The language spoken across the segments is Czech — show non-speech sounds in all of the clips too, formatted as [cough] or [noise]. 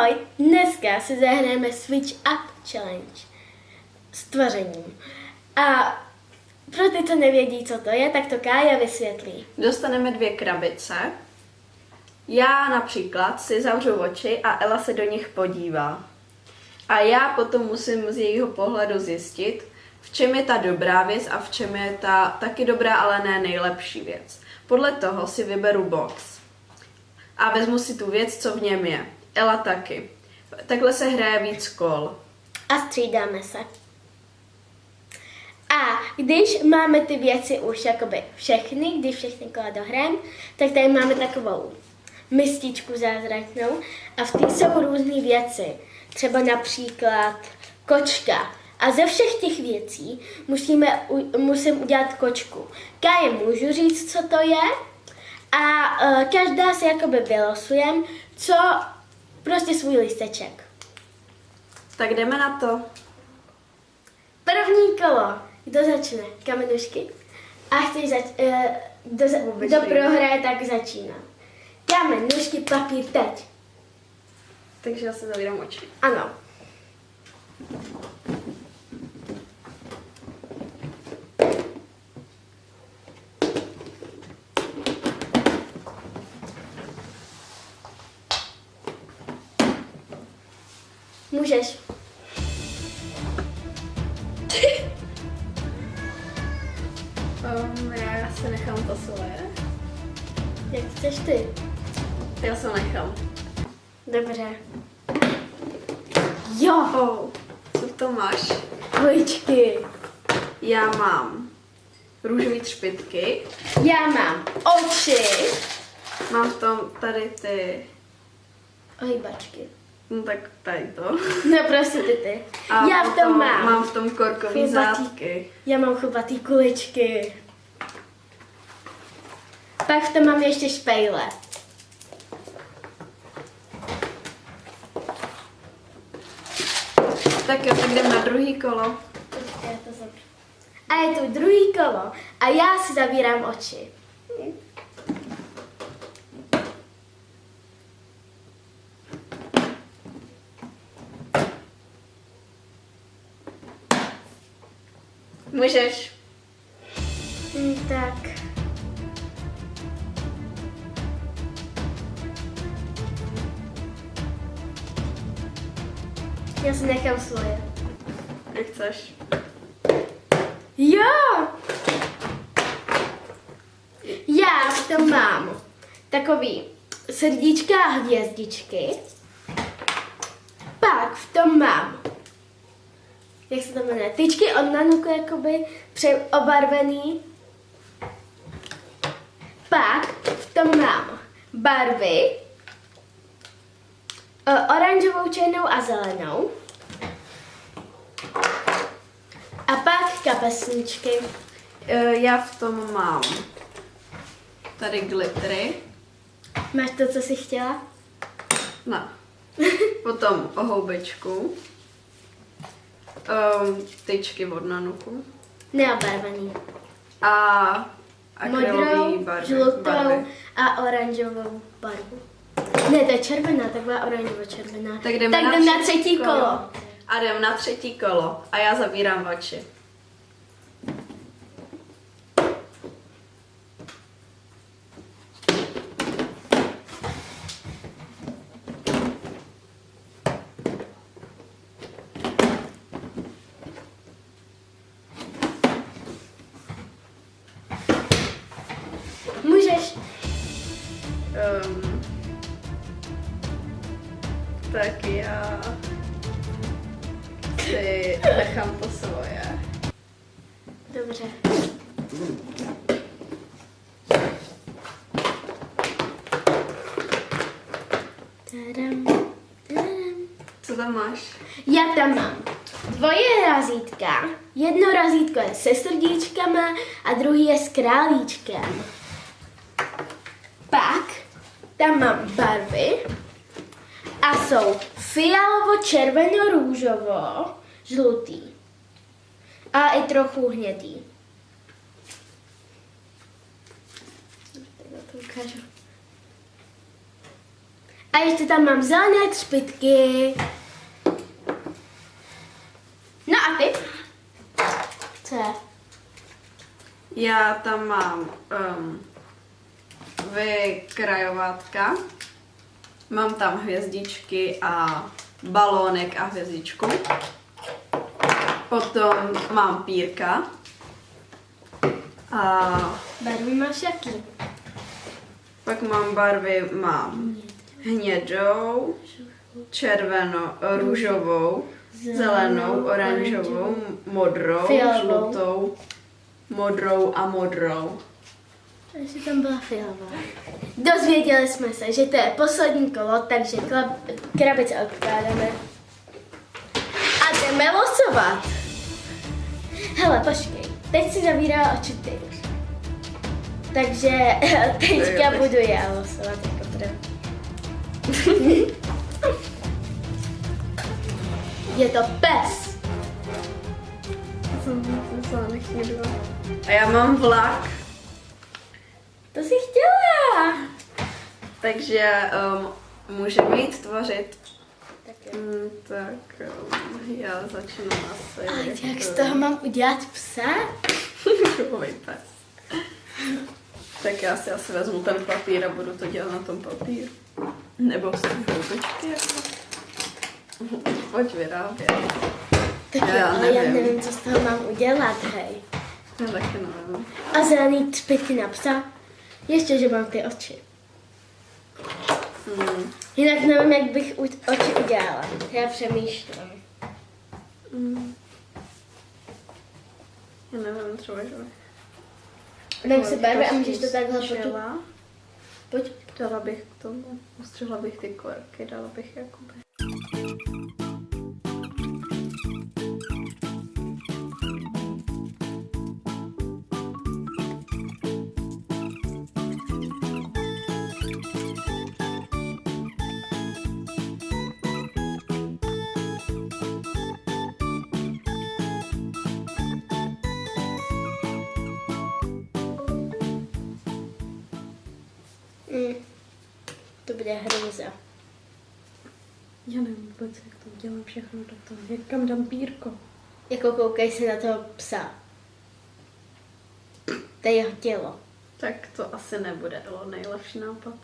Ahoj, dneska si zahrajeme Switch Up Challenge s tvořením. A pro ty, co nevědí, co to je, tak to Kája vysvětlí. Dostaneme dvě krabice. Já například si zavřu oči a Ela se do nich podívá. A já potom musím z jejího pohledu zjistit, v čem je ta dobrá věc a v čem je ta taky dobrá, ale ne nejlepší věc. Podle toho si vyberu box a vezmu si tu věc, co v něm je. Ela taky. Takhle se hraje víc kol. A střídáme se. A když máme ty věci už jakoby všechny, když všechny kola dohrajeme, tak tady máme takovou mističku zázračnou a v té jsou různé věci. Třeba například kočka. A ze všech těch věcí musíme, musím udělat kočku. Káje můžu říct, co to je a uh, každá si jakoby vylosujeme, co prostě svůj listeček. Tak jdeme na to. První kolo. Kdo začne? Kamenušky. A chceš zač- uh, kdo, za- kdo prohraje, tak začíná. Kamen, nůžky, papír, teď. Takže já se zavírám oči. Ano. Můžeš. Um, já se nechám to svoje. Jak chceš ty? Já se nechám. Dobře. Jo. Co to máš? Hojčky. Já mám růžové třpitky. Já mám oči. Mám v tom tady ty, Ohýbačky. No tak tady to. No prostě ty ty. A Já v tom mám. Mám v tom korkový Chlubatý. zátky. Já mám chlubatý kuličky. Pak v tom mám ještě špejle. Tak jo, tak jdem na druhý kolo. A je tu druhý kolo a já si zavírám oči. Můžeš. Hm, tak. Já si nechám svoje. Jak chceš. Jo! Já v tom mám takový srdíčka a hvězdičky. Pak v tom mám, jak se to jmenuje, tyčky od Nanuku jakoby přeobarvený. Pak v tom mám barvy, eh, oranžovou, černou a zelenou. A pak kapesničky. Eh, Já v tom mám tady glittery. Máš to, co jsi chtěla? No. [laughs] Potom ohoubečku. Um, tyčky od nanuku. Neobarvený. A akrylový Modrou, barvy. žlutou barvy. a oranžovou barvu. Ne, to je červená, taková oranžovo-červená. Tak jdeme tak na, jdem na třetí třetí kolo. A jdem na třetí kolo. A já zavírám oči. Můžeš. Um, tak já si nechám to svoje. Dobře. Tadam, tadam. Co tam máš? Já tam mám dvoje razítka. Jedno razítko je se srdíčkama a druhý je s králíčkem. Tam mám barvy a jsou fialovo, červeno, růžovo, žlutý. A i trochu hnědý. A ještě tam mám zelené třpitky. No a ty? Co je? Já tam mám um, vykrajovátka, mám tam hvězdičky a balónek a hvězdičku. Potom mám pírka a Barvy máš jaký? pak mám barvy, mám hnědou, červenou, růžovou, zelenou, oranžovou, modrou, žlutou, modrou a modrou. Takže tam byla fialová. Dozvěděli jsme se, že to je poslední kolo, takže krabice odkládáme. A jdeme losovat. Hele, počkej, teď si zavírá oči ty. Takže [laughs] teďka budu já losovat jako první. [laughs] Je to pes. A já mám vlak, To jsi chtěla. takže um, můžeme jít tvořit. Tak jo. Mm, tak um, já začnu asi. Ale jak z toho mám udělat psa? [laughs] Kruhový pes. Tak já si asi vezmu ten papír a budu to dělat na tom papíru. Nebo té houbičky. Pojď vyrábět. Tak Já jo, ale já nevím. nevím, co z toho mám udělat, hej. Já taky nevím. A zelený třpitky na psa. Ještě, že mám ty oči. Mm. Jinak nevím, jak bych oči udělala. Já přemýšlím. Mm. Já nevím, třeba, že... Dám si barvy a můžeš to takhle potu... Pojď. Dala bych k tomu, ustřihla bych ty korky, dala bych jakoby. To bude hrůza. Já nevím vůbec, jak to udělám všechno do toho. Jak kam dám pírko? Jako koukej se na toho psa. To je jeho tělo. Tak to asi nebude Elo, nejlepší nápad.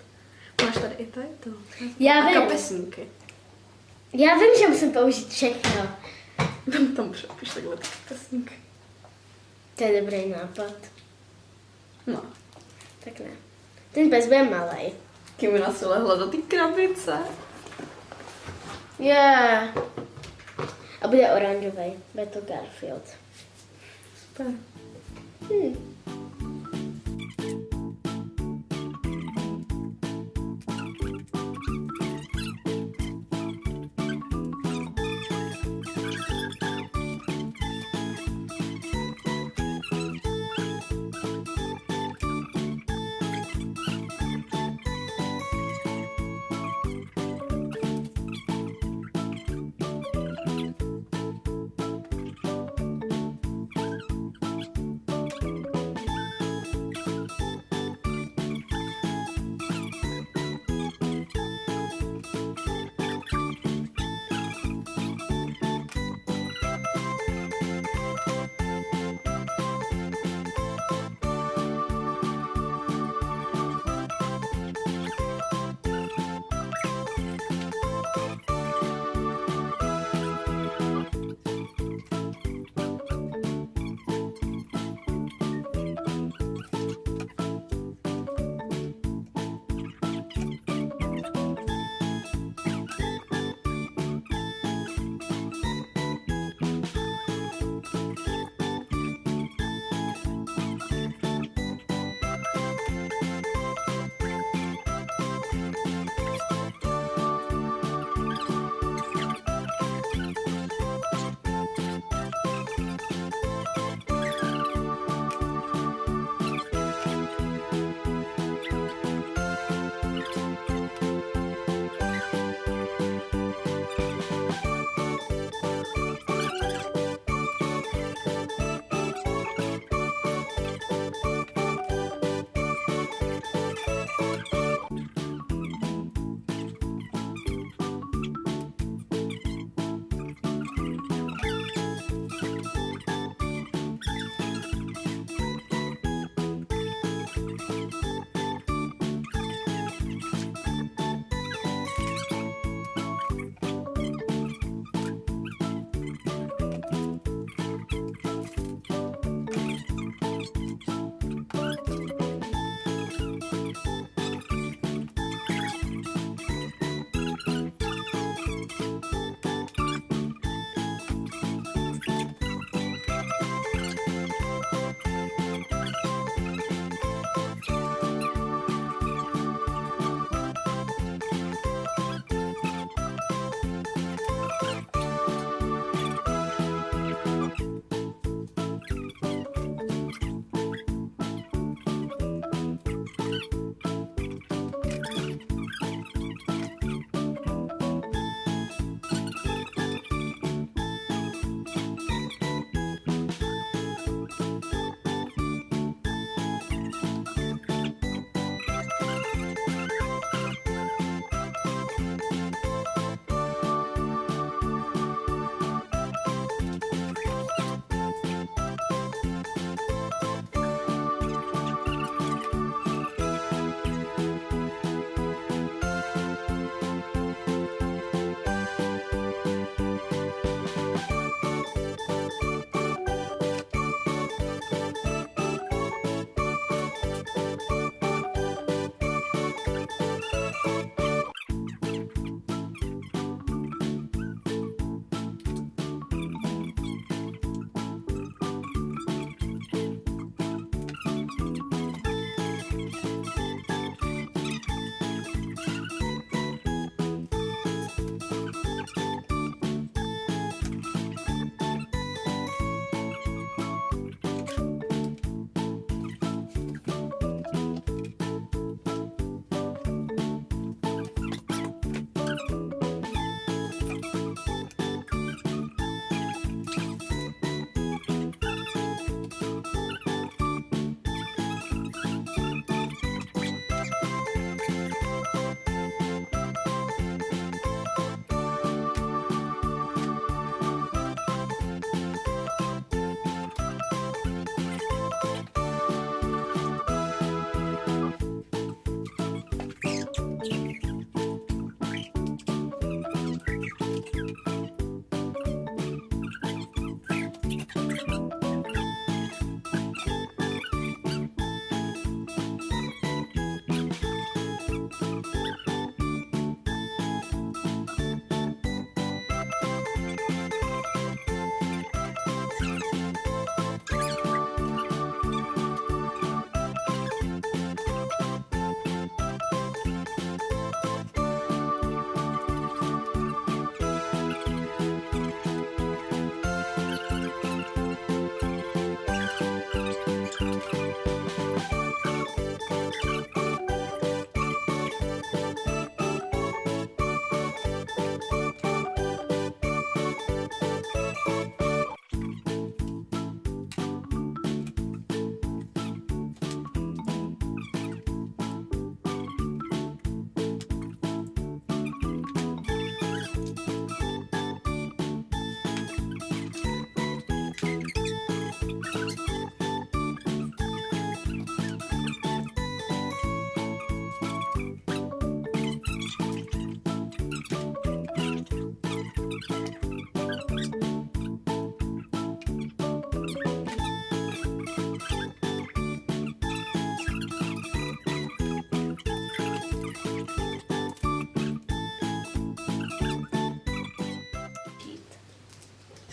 Máš tady i tady to. Já A vím. kapesníky. Já vím, že musím použít všechno. Tam, tam přepiš takhle ty kapesníky. To je dobrý nápad. No. Tak ne. Ten pes bude malý. Kimina se lehla do té krabice. Je. Yeah. A bude oranžový. Bude to Garfield. Super. Hmm.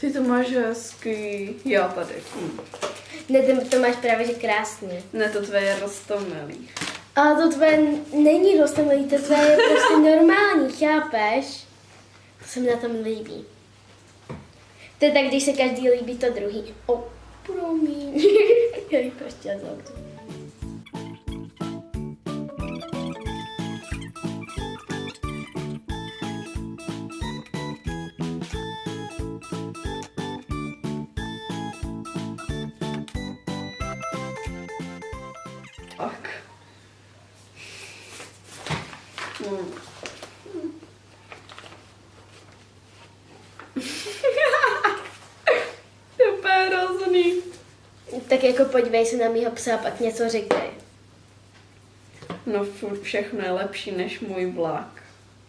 Ty to máš hezký. Jo, tady. Hm. Ne, ty to máš právě že krásně. Ne, to tvoje je rostomilý. Ale to tvoje není rostomilý, to tvoje je prostě normální, chápeš? To se mi na tom líbí. To je tak, když se každý líbí to druhý. O, oh, promiň. [laughs] Já jich prostě Tak jako podívej se na mýho psa a pak něco říkej. No furt všechno je lepší než můj vlak.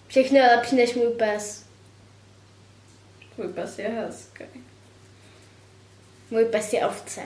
Všechno je lepší než můj pes. Tvůj pes je hezký. Můj pes je ovce.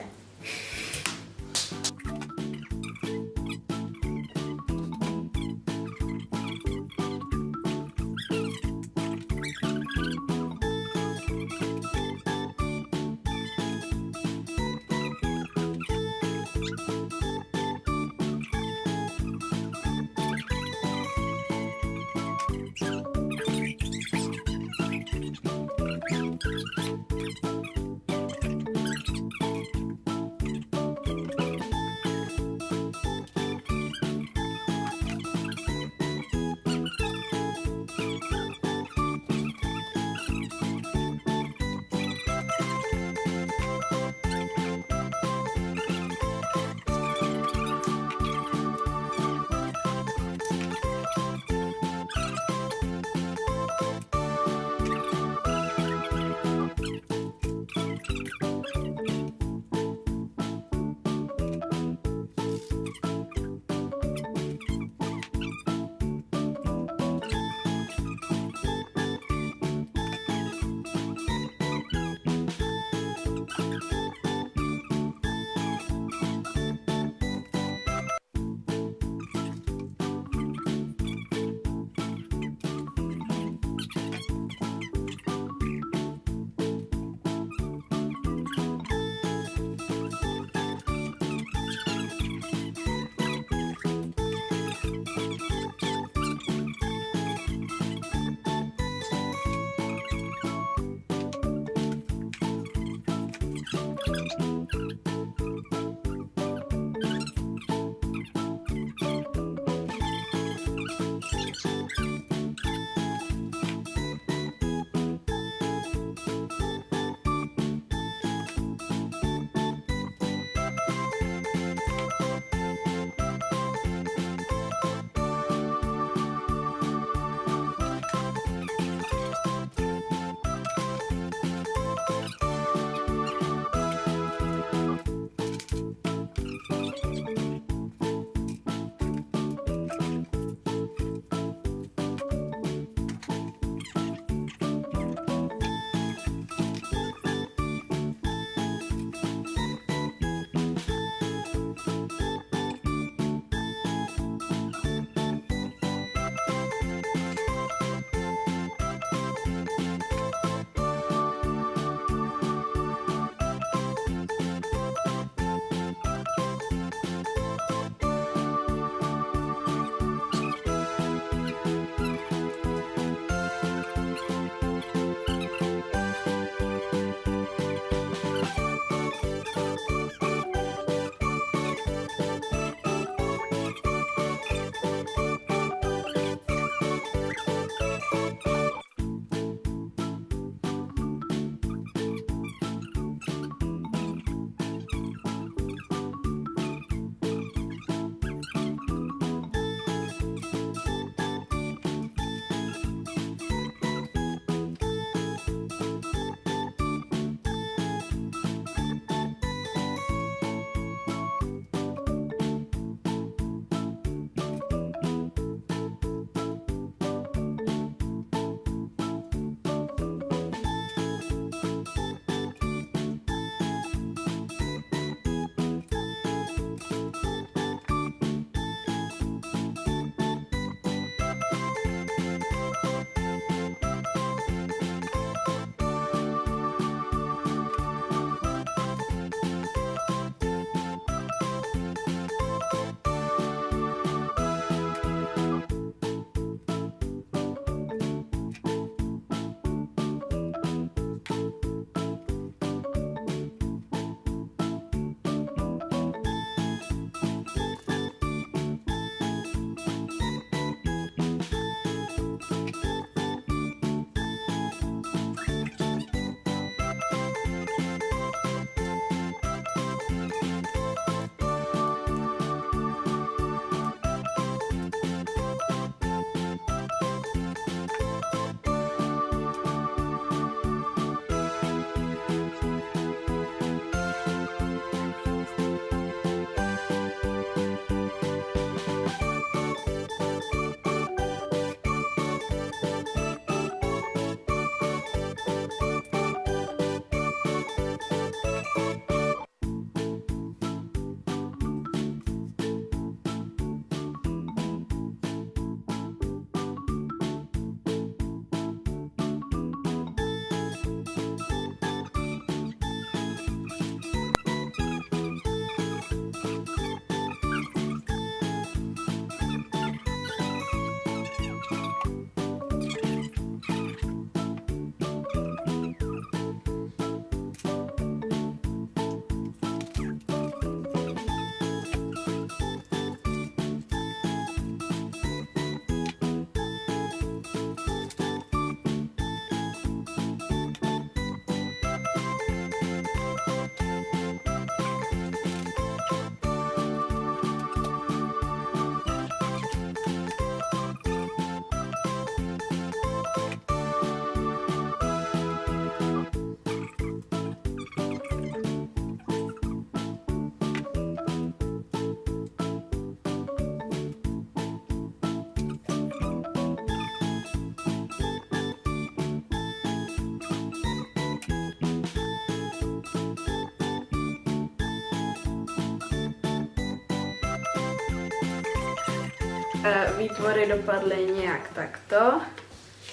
Výtvory dopadly nějak takto.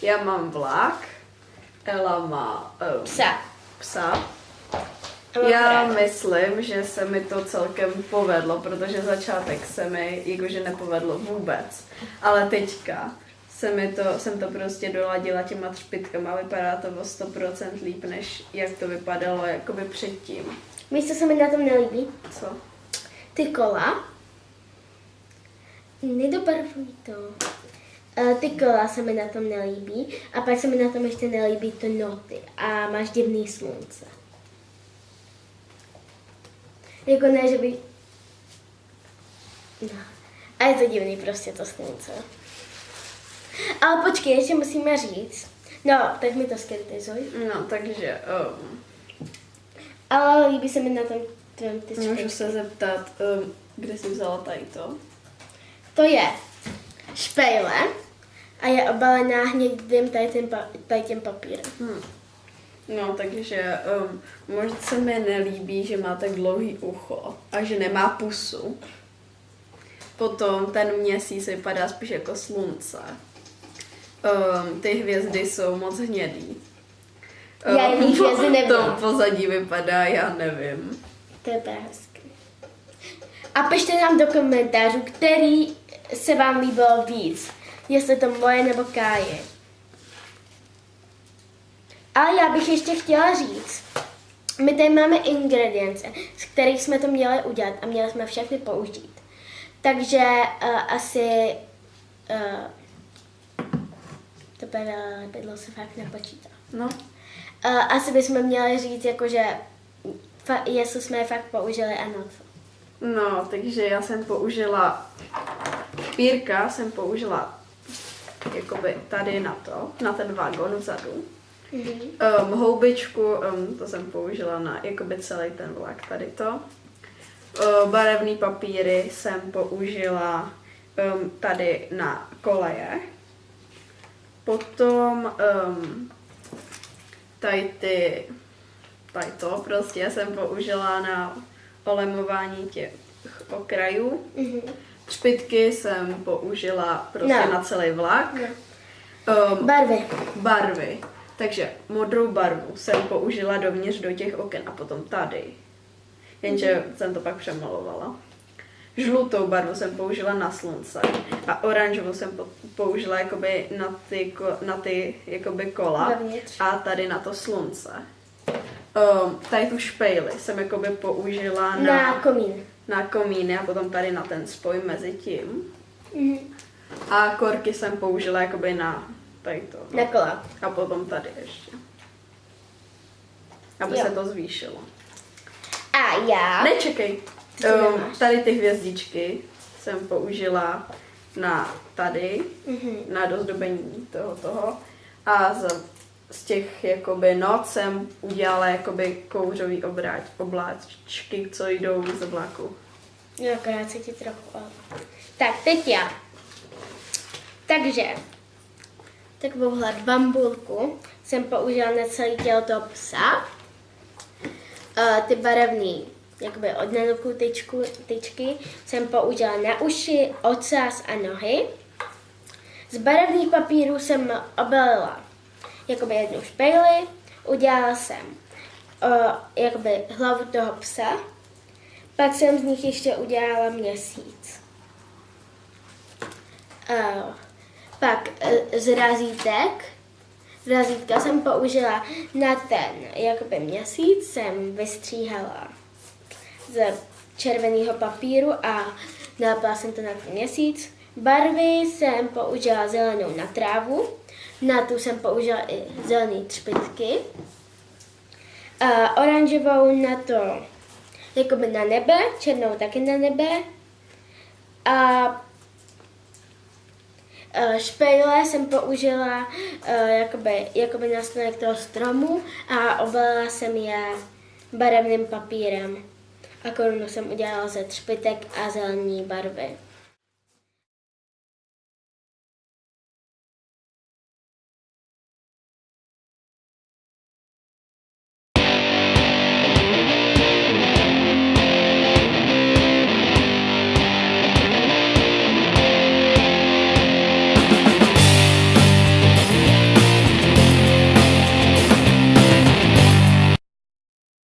Já mám vlak, Ela má um, Psa. psa. Já myslím, že se mi to celkem povedlo, protože začátek se mi jakože nepovedlo vůbec. Ale teďka se mi to, jsem to prostě doladila těma třpitkama a vypadá to o 100% líp, než jak to vypadalo jakoby předtím. Víš, co se mi na tom nelíbí? Co? Ty kola. Nedobarvuj to. Eh, Ty kola se mi na tom nelíbí a pak se mi na tom ještě nelíbí to noty a máš divný slunce. Jako ne, že by... No. A je to divný prostě to slunce. Ale počkej, ještě musíme říct. No, tak mi to skritizuj. No, takže um, Ale líbí se mi na tom tvém ty můžu se zeptat, um, kde jsi vzala tady to? To je špejle a je obalená hnědým tady tím, tady tím papírem. Hm. No, takže um, možná se mi nelíbí, že má tak dlouhý ucho a že nemá pusu. Potom ten měsíc vypadá spíš jako slunce. Um, ty hvězdy jsou moc hnědý. Já jiný hvězdy [laughs] nevím. To pozadí vypadá, já nevím. To je hezky. A pište nám do komentářů, který se vám líbilo víc. Jestli to moje nebo Káje. Ale já bych ještě chtěla říct, my tady máme ingredience, z kterých jsme to měli udělat a měli jsme všechny použít. Takže uh, asi uh, to lepidlo se fakt nepočítá. No, Uh, asi bychom měli říct, jakože fa- jestli jsme je fakt použili a na co. no, takže já jsem použila pírka, jsem použila jakoby tady na to, na ten vagon vzadu. Mm-hmm. Um, houbičku, um, to jsem použila na jakoby celý ten vlak, tady to. Uh, barevný papíry jsem použila um, tady na koleje. Potom um, tady ty, tady to prostě jsem použila na olemování těch okrajů. Mm-hmm. Třpitky jsem použila prostě No. na celý vlak. No. Um, Barvy. barvy. Takže modrou barvu jsem použila dovnitř do těch oken a potom tady. Jenže jsem to pak přemalovala. Žlutou barvu jsem použila na slunce a oranžovou jsem po- použila jakoby na ty, na ty jakoby kola Dovnitř. a tady na to slunce. Um, tady tu špejli jsem jakoby použila na, Na komín. Na komíny a potom tady na ten spoj mezi tím. Mm-hmm. A korky jsem použila jakoby na tady to. no. Na kola. A potom tady ještě. Aby Jo. se to zvýšilo. A já. Nečekej. Um, tady ty hvězdičky jsem použila na tady, Mhm. na dozdobení toho toho. A z, z těch jakoby noc jsem udělala jakoby kouřový obráč, obláčky, co jdou z vlaku. Akorát se ti trochu. Tak, teď já. Takže, takovouhle bambulku jsem použila na celé tělo toho psa. Uh, ty barevný, jakoby od nanuku tyčku, tyčky, jsem použila na uši, ocas a nohy. Z barevných papírů jsem obalila jakoby jednu špejli, udělala jsem uh, jakoby hlavu toho psa, pak jsem z nich ještě udělala měsíc. Uh, pak uh, z razítek, razítka jsem použila na ten jakoby měsíc, jsem vystříhala z červeného papíru a nalepila jsem to na ten měsíc. Barvy jsem použila zelenou na trávu, na tu jsem použila i zelené třpitky. A oranžovou na to jakoby na nebe, černou taky na nebe. A špejle jsem použila eh, jakoby, jakoby na stronek toho stromu a obalila jsem je barevným papírem. A korunu jsem udělala ze třpitek a zelené barvy.